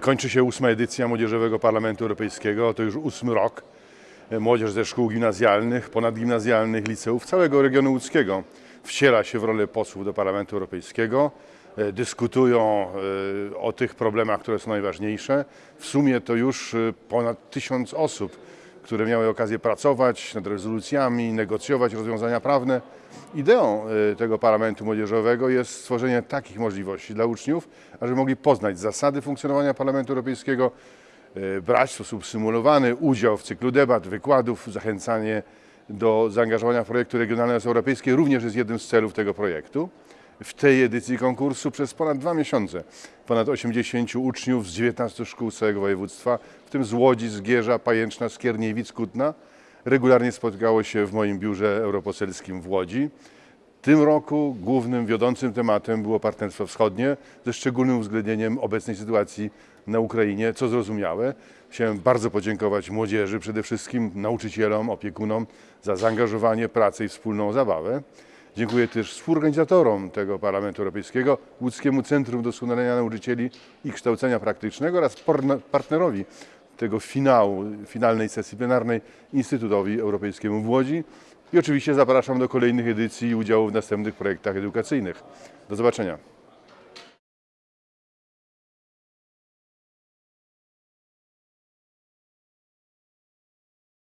Kończy się ósma edycja Młodzieżowego Parlamentu Europejskiego. To już ósmy rok. Młodzież ze szkół gimnazjalnych, ponadgimnazjalnych, liceów całego regionu łódzkiego wciela się w rolę posłów do Parlamentu Europejskiego. E, Dyskutują o tych problemach, które są najważniejsze. W sumie to już ponad tysiąc osób, które miały okazję pracować nad rezolucjami, negocjować rozwiązania prawne. Ideą e, tego Parlamentu Młodzieżowego jest stworzenie takich możliwości dla uczniów, ażeby mogli poznać zasady funkcjonowania Parlamentu Europejskiego, e, brać w sposób symulowany udział w cyklu debat, wykładów, zachęcanie do zaangażowania w projekty regionalne oraz europejskie również jest jednym z celów tego projektu. W tej edycji konkursu przez ponad dwa miesiące ponad 80 uczniów z 19 szkół całego województwa, w tym z Łodzi, Zgierza, Pajęczna, Skierniewic, Kutna, regularnie spotkało się w moim biurze europoselskim w Łodzi. W tym roku głównym, wiodącym tematem było Partnerstwo Wschodnie, ze szczególnym uwzględnieniem obecnej sytuacji na Ukrainie, co zrozumiałe. Chciałem bardzo podziękować młodzieży, przede wszystkim nauczycielom, opiekunom za zaangażowanie, pracę i wspólną zabawę. Dziękuję też współorganizatorom tego Parlamentu Europejskiego, Łódzkiemu Centrum Doskonalenia Nauczycieli i Kształcenia Praktycznego oraz partnerowi tego finału, finalnej sesji plenarnej Instytutowi Europejskiemu w Łodzi. I oczywiście zapraszam do kolejnych edycji i udziału w następnych projektach edukacyjnych. Do zobaczenia.